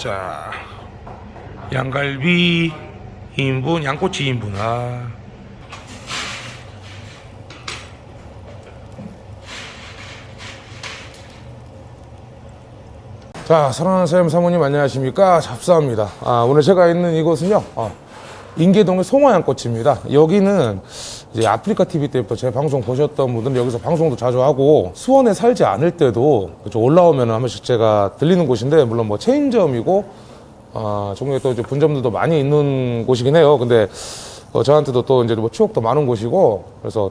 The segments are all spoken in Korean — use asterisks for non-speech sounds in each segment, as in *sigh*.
자, 양갈비 2인분, 양꼬치 2인분. 아. 자, 사랑하는 사람 사모님 안녕하십니까? 잡사합니다. 아, 오늘 제가 있는 이곳은요, 어, 인계동의 송화양꼬치입니다. 여기는 이제 아프리카 TV 때부터 제 방송 보셨던 분들은 여기서 방송도 자주 하고 수원에 살지 않을 때도 좀 올라오면 한 번씩 제가 들리는 곳인데 물론 뭐 체인점이고 아, 종류에 또 이제 분점들도 많이 있는 곳이긴 해요. 근데 어, 저한테도 또 이제 뭐 추억도 많은 곳이고 그래서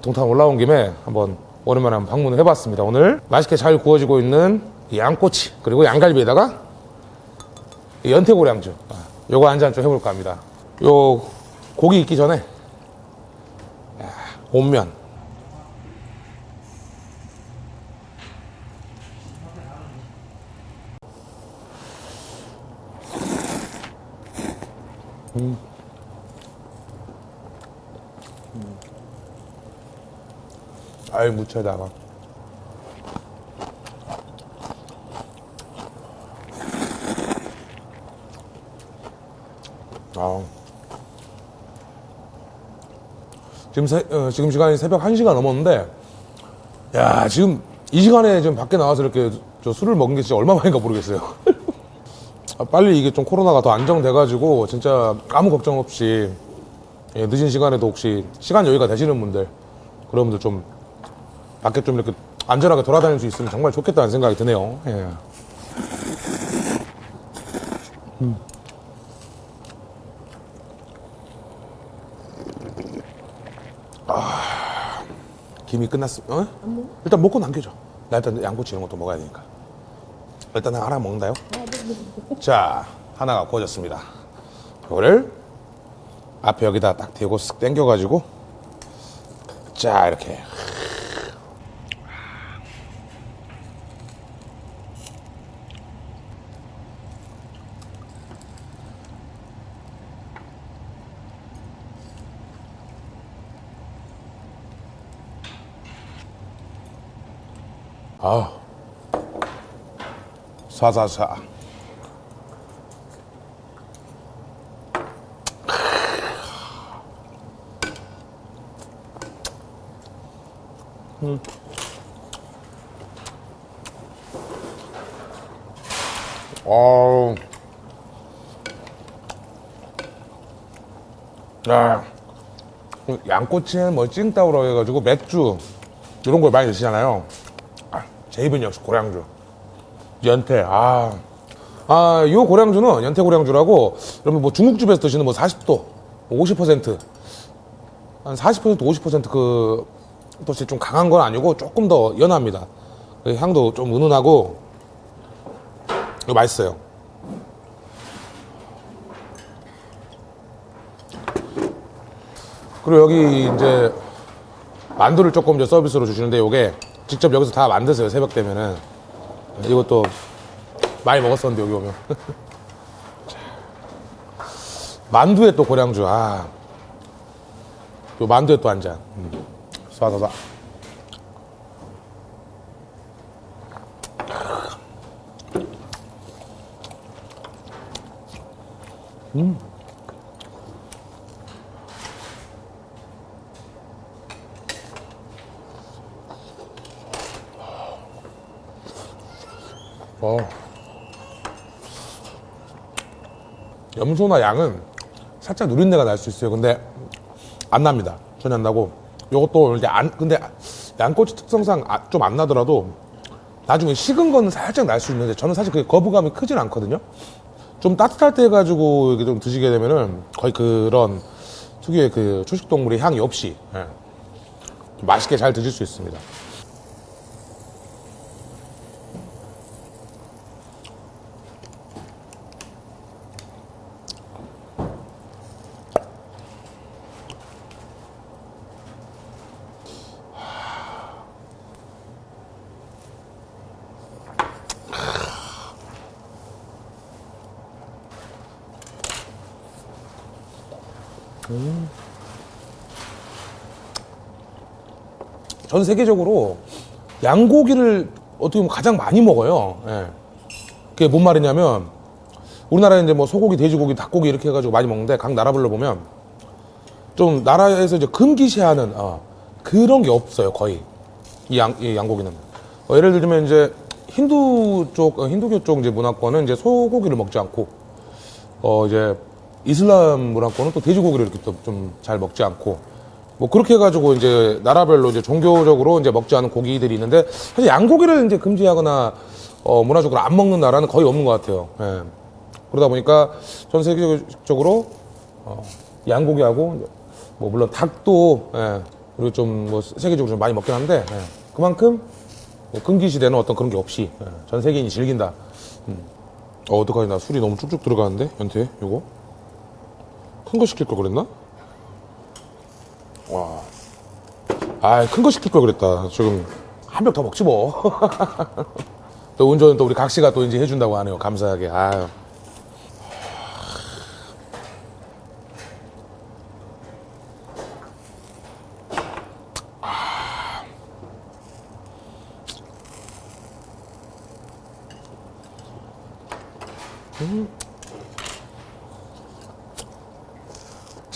동탄 올라온 김에 한번 오랜만에 한번 방문을 해봤습니다. 오늘 맛있게 잘 구워지고 있는 이 양꼬치 그리고 양갈비에다가 이 연태고량주. 아, 요거 한 잔 좀 해볼까 합니다. 요 고기 익기 전에 야, 온면. 아이 무채다가 아. 지금 새, 어, 지금 시간이 새벽 1시가 넘었는데 야 지금 이 시간에 지금 밖에 나와서 이렇게 저 술을 먹은 게 진짜 얼마 만인가 모르겠어요 *laughs* 아, 빨리 이게 좀 코로나가 더 안정돼 가지고 진짜 아무 걱정 없이 예, 늦은 시간에도 혹시 시간 여유가 되시는 분들 그런 분들 좀 밖에 좀 이렇게 안전하게 돌아다닐 수 있으면 정말 좋겠다는 생각이 드네요 예. 김이 끝났어. 어? 일단 먹고 남겨줘. 나 일단 양꼬치 이런 것도 먹어야 되니까. 일단 나 하나 먹는다요. 자, 하나가 구워졌습니다. 이거를 앞에 여기다 딱 대고 쓱 당겨가지고 자 이렇게 아. 사사사. 어우. 야 양꼬치는 뭐 찡따오라고 해가지고 맥주 이런 걸 많이 드시잖아요. 아, 제 입은 역시 고량주 연태 아. 아, 요 고량주는 연태 고량주라고 여러분 뭐 중국집에서 드시는 뭐 40도 50%한 40% 50%그 또좀 강한 건 아니고 조금 더 연합니다. 그 향도 좀 은은하고 이거 맛있어요. 그리고 여기 이제 만두를 조금 이제 서비스로 주시는데 이게 직접 여기서 다 만드세요 새벽 되면은 이것도 많이 먹었었는데 여기 오면 *laughs* 자. 만두에 또 고량주 아. 요 만두에 또 한 잔. 음. 쏴쏴쏴. 어. 염소나 양은 살짝 누린내가 날 수 있어요. 근데 안 납니다. 전혀 안 나고. 요것도 이제 안, 근데 양꼬치 특성상 아, 좀안 나더라도 나중에 식은 거는 살짝 날 수 있는데 저는 사실 그 거부감이 크진 않거든요. 좀 따뜻할 때 해가지고 이게 좀 드시게 되면은 거의 그런 특유의 그 초식동물의 향이 없이 예. 좀 맛있게 잘 드실 수 있습니다. 전 세계적으로 양고기를 어떻게 보면 가장 많이 먹어요. 예. 그게 뭔 말이냐면 우리나라에 이제 뭐 소고기, 돼지고기, 닭고기 이렇게 해가지고 많이 먹는데 각 나라별로 보면 좀 나라에서 이제 금기시하는 어, 그런 게 없어요 거의 이, 양, 이 양고기는 어, 예를 들면 이제 힌두 쪽 어, 힌두교 쪽 이제 문화권은 이제 소고기를 먹지 않고 어 이제 이슬람 문화권은 또 돼지고기를 이렇게 또 좀 잘 먹지 않고 뭐 그렇게 해가지고 이제 나라별로 이제 종교적으로 이제 먹지 않은 고기들이 있는데 사실 양고기를 이제 금지하거나 어 문화적으로 안 먹는 나라는 거의 없는 것 같아요. 예. 그러다 보니까 전 세계적으로 어, 양고기하고 뭐 물론 닭도 예, 그리고 좀 뭐 세계적으로 좀 많이 먹긴 한데 예, 그만큼 뭐 금기 시대는 어떤 그런 게 없이 예, 전 세계인이 즐긴다. 음. 어 어떡하지 나 술이 너무 쭉쭉 들어가는데 연태 요거 큰 거 시킬 걸 그랬나? 와, 아 큰 거 시킬 걸 그랬다. 지금 한 병 더 먹지 뭐. *laughs* 또 운전은 또 우리 각 씨가 또 이제 해준다고 하네요. 감사하게. 아유.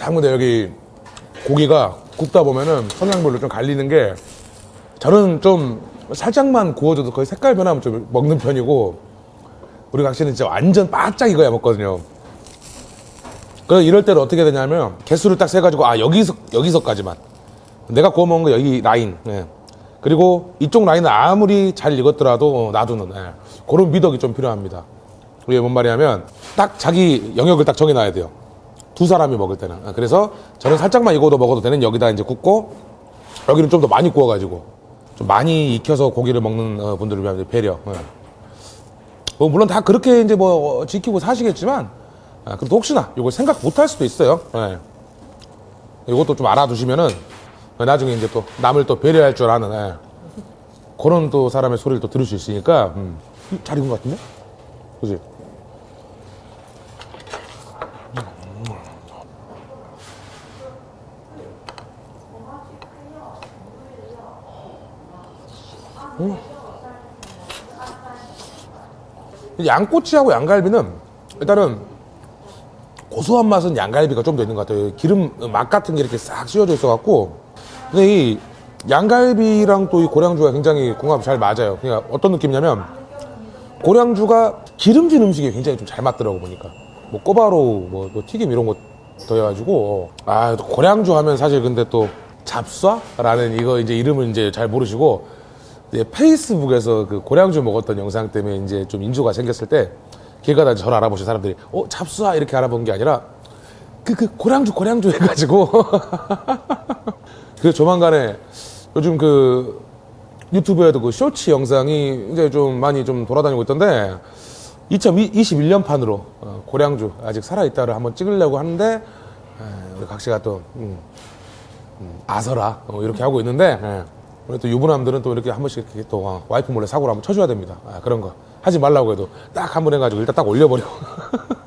참 근데 여기 고기가 굽다 보면은 성향별로 좀 갈리는 게 저는 좀 살짝만 구워줘도 거의 색깔 변하면 좀 먹는 편이고 우리 각시는 진짜 완전 바짝 익어야 먹거든요. 그래서 이럴 때는 어떻게 되냐면 개수를 딱 세가지고 아 여기서 여기서까지만 내가 구워 먹은 거 여기 라인 예. 그리고 이쪽 라인은 아무리 잘 익었더라도 놔두는 예. 그런 미덕이 좀 필요합니다. 이게 뭔 말이냐면 딱 자기 영역을 딱 정해놔야 돼요. 두 사람이 먹을 때는. 아, 그래서 저는 살짝만 익어도 먹어도 되는 여기다 이제 굽고 여기는 좀 더 많이 구워가지고 좀 많이 익혀서 고기를 먹는 어, 분들을 위한 배려. 예. 뭐 물론 다 그렇게 이제 뭐 지키고 사시겠지만 아, 그래도 혹시나 이걸 생각 못할 수도 있어요. 예. 이것도 좀 알아두시면은 나중에 이제 또 남을 또 배려할 줄 아는 예. 그런 또 사람의 소리를 또 들을 수 있으니까 음. 잘 익은 것 같은데? 그지? 양꼬치하고 양갈비는 일단은 고소한 맛은 양갈비가 좀 더 있는 것 같아요. 기름 맛 같은 게 이렇게 싹 씌워져 있어 갖고. 근데 이 양갈비랑 또 이 고량주가 굉장히 궁합이 잘 맞아요. 그러니까 어떤 느낌이냐면 고량주가 기름진 음식이 굉장히 좀 잘 맞더라고 보니까. 뭐 꼬바로우, 뭐, 뭐 튀김 이런 거 더해가지고 아, 또 고량주 하면 사실 근데 또 잡쏴라는 이거 이제 이름을 이제 잘 모르시고 페이스북에서 그 고량주 먹었던 영상 때문에 이제 좀 인조가 생겼을 때 길 가다 저를 알아보신 사람들이 어 잡수아 이렇게 알아본 게 아니라 그 그 고량주 고량주 해가지고 *laughs* 그래서 조만간에 요즘 그 유튜브에도 그 쇼츠 영상이 이제 좀 많이 좀 돌아다니고 있던데 2021년 판으로 어, 고량주 아직 살아있다를 한번 찍으려고 하는데 에, 우리 각 씨가 또 음, 음, 아서라 어, 이렇게 하고 있는데 예. 우리 또 유부남들은 또 이렇게 한 번씩 이렇게 또 어, 와이프 몰래 사고를 한번 쳐줘야 됩니다. 아, 그런 거 하지 말라고 해도 딱 한 번 해가지고 일단 딱 올려버리고. *laughs*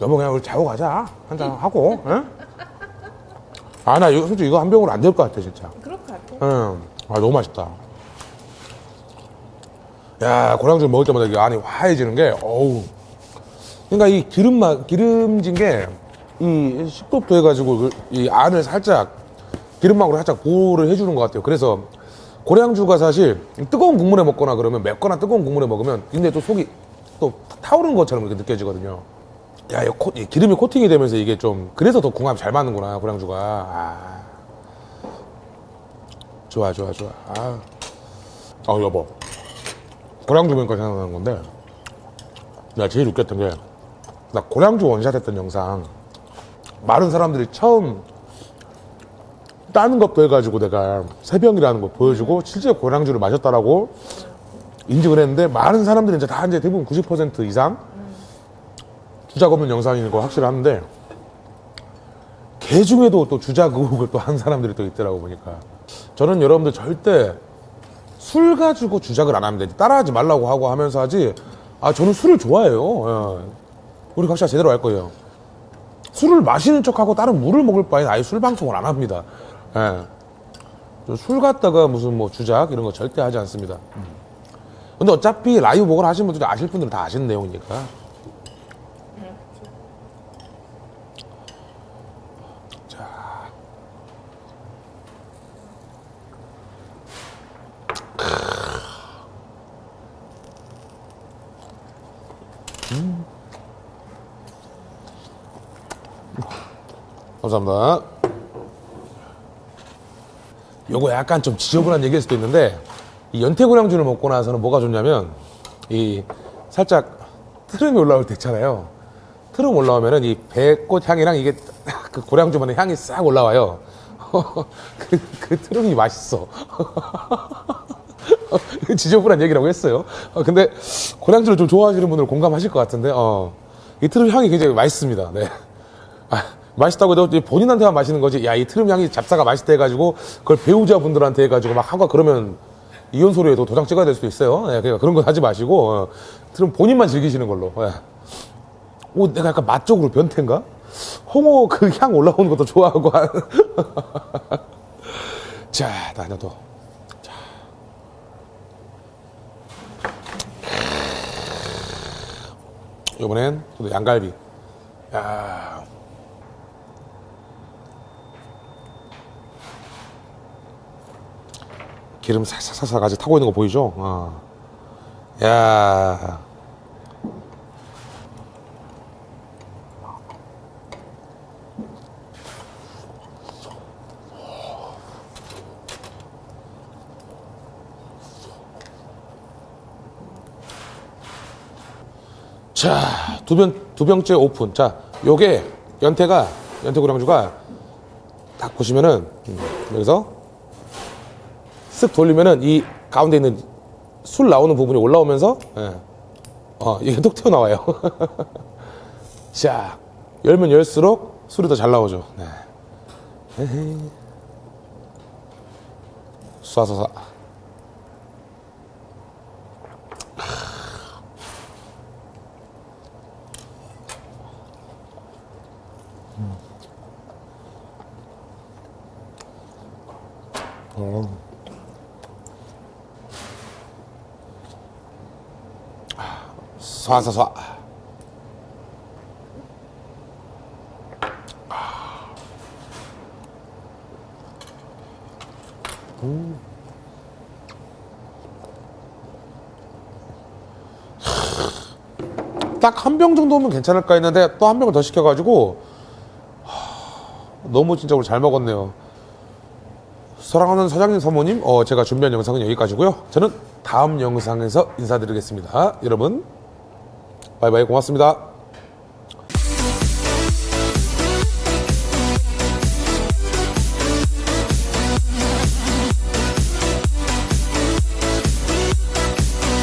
여보 그냥 우리 자고 가자 한잔 하고. 응? 아, 나 이거 솔직히 이거 한 병으로 안 될 것 같아, 진짜. 그럴 것 같아. 응. 아, 너무 맛있다. 야, 고량주 먹을 때마다 이게 안이 화해지는 게, 어우. 그러니까 이 기름 맛, 기름진 게, 이 식도도 해가지고, 그- 이 안을 살짝, 기름막으로 살짝 보호를 해주는 것 같아요. 그래서, 고량주가 사실, 뜨거운 국물에 먹거나 그러면, 맵거나 뜨거운 국물에 먹으면, 근데 또 속이 또 타오르는 것처럼 이렇게 느껴지거든요. 야, 이, 코- 이 기름이 코팅이 되면서 이게 좀, 그래서 더 궁합이 잘 맞는구나, 고량주가. 아. 좋아, 좋아, 좋아. 아. 어, 여보. 고량주 보니까 생각나는 건데, 내가 제일 웃겼던 게, 나 고량주 원샷 했던 영상, 많은 사람들이 처음 따는 것도 해가지고 내가 새병이라는 거 보여주고, 실제 고량주를 마셨다라고 인증을 했는데, 많은 사람들이 이제 다 이제 대부분 90% 이상 주작 없는 영상인 거 확실히 한데, 개 중에도 또 주작 의혹을 또 한 사람들이 또 있더라고 보니까. 저는 여러분들 절대 술 가지고 주작을 안 합니다 따라하지 말라고 하고 하면서 하지. 아 저는 술을 좋아해요. 예. 우리 각자 제대로 할 거예요. 술을 마시는 척하고 다른 물을 먹을 바엔 아예 술 방송을 안 합니다. 예. 저술 갖다가 무슨 뭐 주작 이런 거 절대 하지 않습니다. 음. 근데 어차피 라이브 보거나 하신 분들이 아실 분들은 다 아시는 내용이니까 감사합니다. 요거 약간 좀 지저분한 얘기일 수도 있는데 이 연태고량주를 먹고 나서는 뭐가 좋냐면 이 살짝 트름이 올라올 때 있잖아요. 트름 올라오면은 이 배꽃 향이랑 이게 *laughs* 그 고량주만의 향이 싹 올라와요. *laughs* 그, 그 트름이 맛있어. *laughs* *laughs* 지저분한 얘기라고 했어요. 어, 근데 고량주를 좀 좋아하시는 분들 공감하실 것 같은데, 어, 이 트름 향이 굉장히 맛있습니다. 네. 아, 맛있다고 해도 본인한테만 마시는 거지. 야, 이 트름 향이 잡사가 맛있다 해가지고 그걸 배우자분들한테 해가지고 막 하고 그러면 이혼 소리에도 도장 찍어야 될 수도 있어요. 네, 그러니까 그런 거 하지 마시고 어, 트름 본인만 즐기시는 걸로. 예. 오, 내가 약간 맛 쪽으로 변태인가? 홍어 그 향 올라오는 것도 좋아하고. 한- *laughs* 자, 나 하나 더. 자. 이번엔 또 양갈비. 야. 기름 살살살살 아직 타고 있는 거 보이죠? 어. 야. 자, 두 병, 두 병째 오픈. 자, 요게 연태가, 연태 고량주가 딱 보시면은, 음, 여기서 쓱 돌리면은 이 가운데 있는 술 나오는 부분이 올라오면서, 예. 어, 이게 톡 튀어나와요. *laughs* 자, 열면 열수록 술이 더 잘 나오죠. 네. 에헤이. 쏴 쏴쏴. 쏴쏴쏴. 딱한 병 정도면 괜찮을까 했는데 또 한 병을 더 시켜가지고 하, 너무 진짜 오늘 잘 먹었네요. 사랑하는 사장님 사모님, 어, 제가 준비한 영상은 여기까지고요. 저는 다음 영상에서 인사드리겠습니다. 여러분, 바이바이 고맙습니다.